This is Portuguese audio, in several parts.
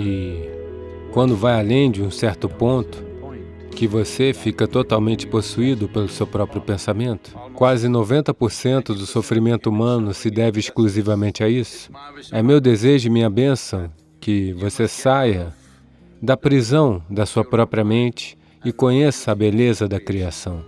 E quando vai além de um certo ponto, que você fica totalmente possuído pelo seu próprio pensamento. Quase 90% do sofrimento humano se deve exclusivamente a isso. É meu desejo e minha bênção que você saia da prisão da sua própria mente e conheça a beleza da criação.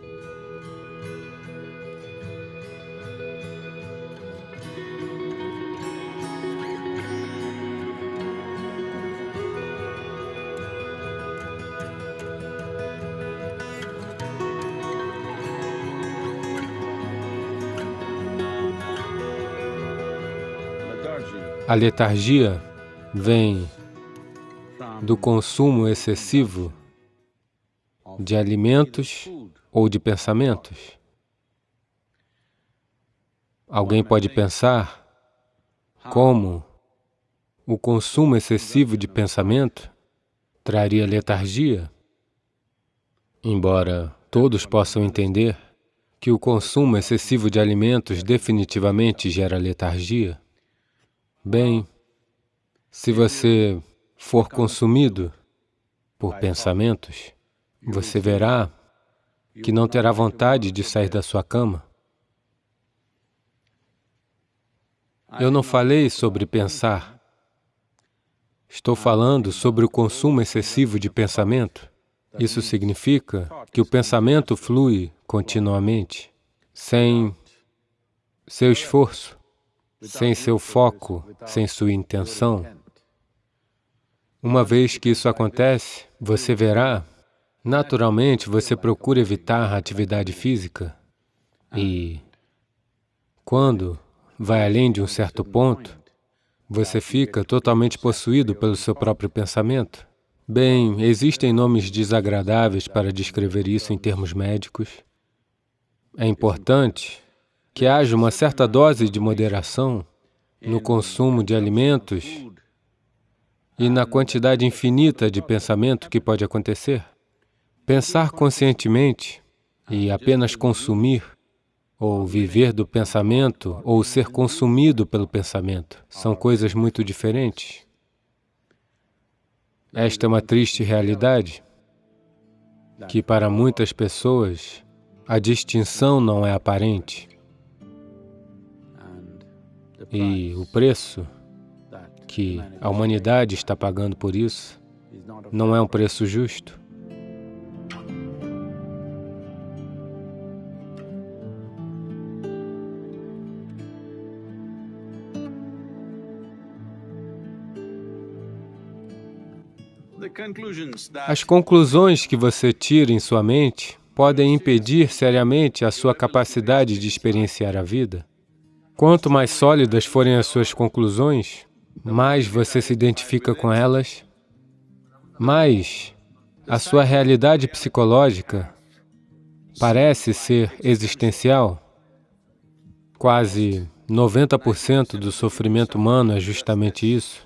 A letargia vem do consumo excessivo de alimentos ou de pensamentos. Alguém pode pensar como o consumo excessivo de pensamento traria letargia, embora todos possam entender que o consumo excessivo de alimentos definitivamente gera letargia. Bem, se você for consumido por pensamentos, você verá que não terá vontade de sair da sua cama. Eu não falei sobre pensar. Estou falando sobre o consumo excessivo de pensamento. Isso significa que o pensamento flui continuamente, sem seu esforço sem seu foco, sem sua intenção. Uma vez que isso acontece, você verá, naturalmente você procura evitar a atividade física e quando vai além de um certo ponto, você fica totalmente possuído pelo seu próprio pensamento. Bem, existem nomes desagradáveis para descrever isso em termos médicos. É importante que haja uma certa dose de moderação no consumo de alimentos e na quantidade infinita de pensamento que pode acontecer. Pensar conscientemente e apenas consumir, ou viver do pensamento, ou ser consumido pelo pensamento, são coisas muito diferentes. Esta é uma triste realidade, que para muitas pessoas a distinção não é aparente. E o preço que a humanidade está pagando por isso não é um preço justo. As conclusões que você tira em sua mente podem impedir seriamente a sua capacidade de experienciar a vida. Quanto mais sólidas forem as suas conclusões, mais você se identifica com elas, mais a sua realidade psicológica parece ser existencial. Quase 90% do sofrimento humano é justamente isso.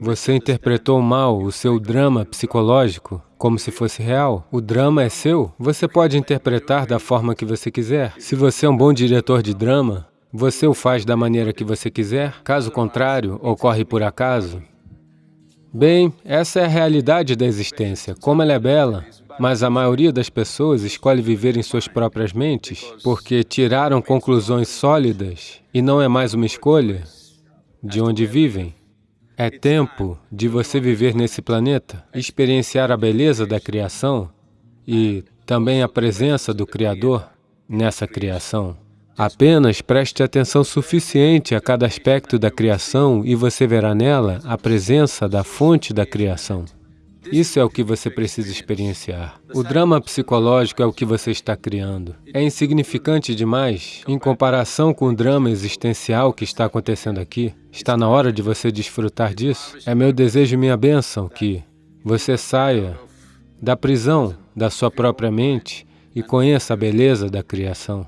Você interpretou mal o seu drama psicológico como se fosse real. O drama é seu. Você pode interpretar da forma que você quiser. Se você é um bom diretor de drama, você o faz da maneira que você quiser, caso contrário, ocorre por acaso. Bem, essa é a realidade da existência, como ela é bela, mas a maioria das pessoas escolhe viver em suas próprias mentes porque tiraram conclusões sólidas e não é mais uma escolha de onde vivem. É tempo de você viver nesse planeta, experienciar a beleza da criação e também a presença do Criador nessa criação. Apenas preste atenção suficiente a cada aspecto da criação e você verá nela a presença da fonte da criação. Isso é o que você precisa experienciar. O drama psicológico é o que você está criando. É insignificante demais em comparação com o drama existencial que está acontecendo aqui. Está na hora de você desfrutar disso. É meu desejo e minha bênção que você saia da prisão da sua própria mente e conheça a beleza da criação.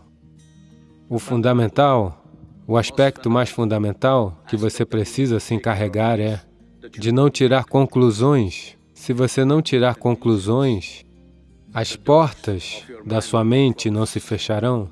O fundamental, o aspecto mais fundamental que você precisa se encarregar é de não tirar conclusões. Se você não tirar conclusões, as portas da sua mente não se fecharão.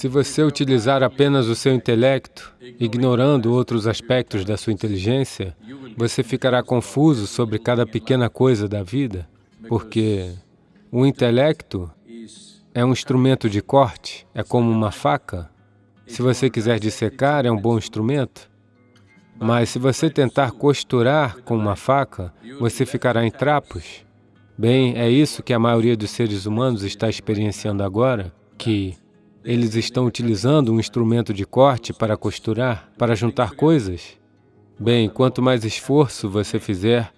Se você utilizar apenas o seu intelecto, ignorando outros aspectos da sua inteligência, você ficará confuso sobre cada pequena coisa da vida, porque o intelecto é um instrumento de corte, é como uma faca. Se você quiser dissecar, é um bom instrumento. Mas se você tentar costurar com uma faca, você ficará em trapos. Bem, é isso que a maioria dos seres humanos está experienciando agora, que eles estão utilizando um instrumento de corte para costurar, para juntar coisas. Bem, quanto mais esforço você fizer,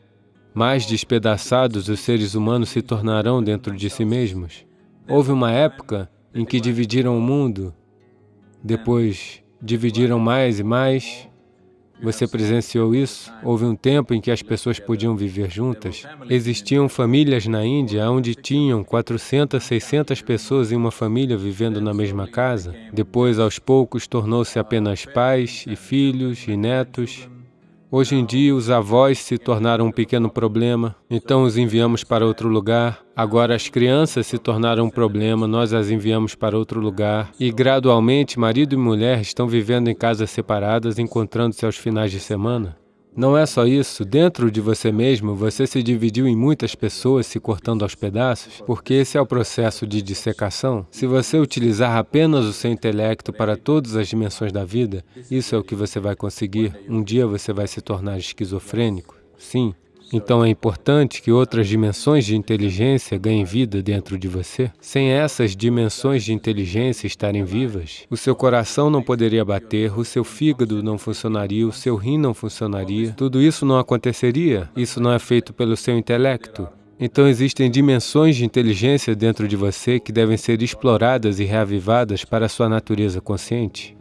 mais despedaçados os seres humanos se tornarão dentro de si mesmos. Houve uma época em que dividiram o mundo, depois dividiram mais e mais, você presenciou isso? Houve um tempo em que as pessoas podiam viver juntas. Existiam famílias na Índia onde tinham 400, 600 pessoas em uma família vivendo na mesma casa. Depois, aos poucos, tornou-se apenas pais e filhos e netos. Hoje em dia, os avós se tornaram um pequeno problema, então os enviamos para outro lugar. Agora, as crianças se tornaram um problema, nós as enviamos para outro lugar. E, gradualmente, marido e mulher estão vivendo em casas separadas, encontrando-se aos finais de semana. Não é só isso, dentro de você mesmo, você se dividiu em muitas pessoas se cortando aos pedaços, porque esse é o processo de dissecação. Se você utilizar apenas o seu intelecto para todas as dimensões da vida, isso é o que você vai conseguir. Um dia você vai se tornar esquizofrênico. Sim, então é importante que outras dimensões de inteligência ganhem vida dentro de você. Sem essas dimensões de inteligência estarem vivas, o seu coração não poderia bater, o seu fígado não funcionaria, o seu rim não funcionaria, tudo isso não aconteceria. Isso não é feito pelo seu intelecto. Então existem dimensões de inteligência dentro de você que devem ser exploradas e reavivadas para a sua natureza consciente.